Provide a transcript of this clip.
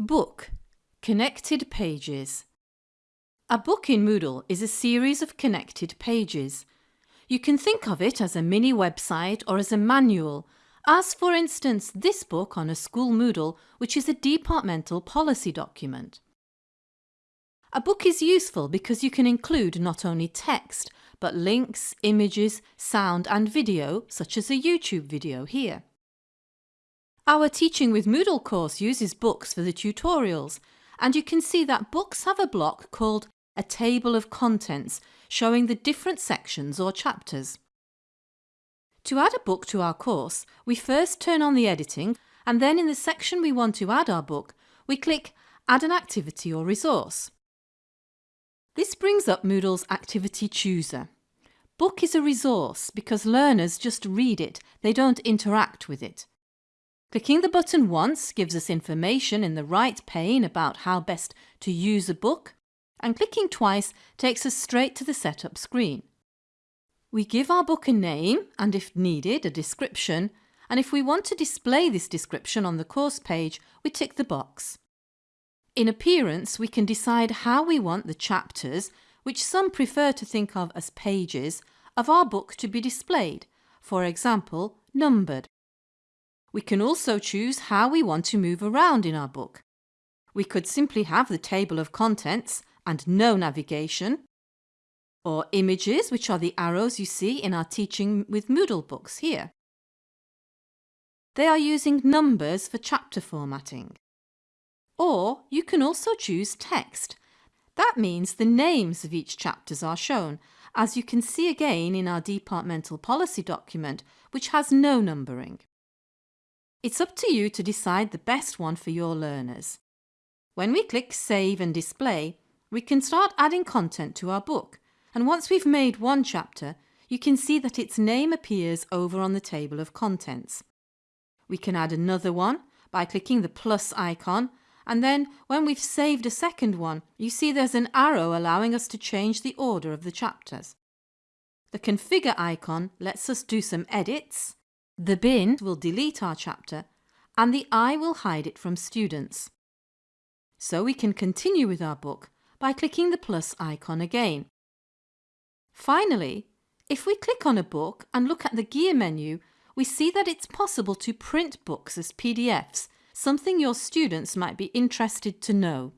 Book Connected Pages A book in Moodle is a series of connected pages. You can think of it as a mini website or as a manual, as for instance this book on a school Moodle which is a departmental policy document. A book is useful because you can include not only text but links, images, sound and video such as a YouTube video here. Our Teaching with Moodle course uses books for the tutorials and you can see that books have a block called a table of contents showing the different sections or chapters. To add a book to our course, we first turn on the editing and then in the section we want to add our book, we click Add an activity or resource. This brings up Moodle's Activity Chooser. Book is a resource because learners just read it, they don't interact with it. Clicking the button once gives us information in the right pane about how best to use a book and clicking twice takes us straight to the setup screen. We give our book a name and if needed a description and if we want to display this description on the course page we tick the box. In appearance we can decide how we want the chapters, which some prefer to think of as pages, of our book to be displayed, for example numbered. We can also choose how we want to move around in our book. We could simply have the table of contents and no navigation, or images, which are the arrows you see in our Teaching with Moodle books here. They are using numbers for chapter formatting. Or you can also choose text. That means the names of each chapters are shown, as you can see again in our departmental policy document, which has no numbering. It's up to you to decide the best one for your learners. When we click Save and Display, we can start adding content to our book and once we've made one chapter, you can see that its name appears over on the table of contents. We can add another one by clicking the plus icon and then when we've saved a second one, you see there's an arrow allowing us to change the order of the chapters. The configure icon lets us do some edits the bin will delete our chapter and the eye will hide it from students. So we can continue with our book by clicking the plus icon again. Finally, if we click on a book and look at the gear menu, we see that it's possible to print books as PDFs, something your students might be interested to know.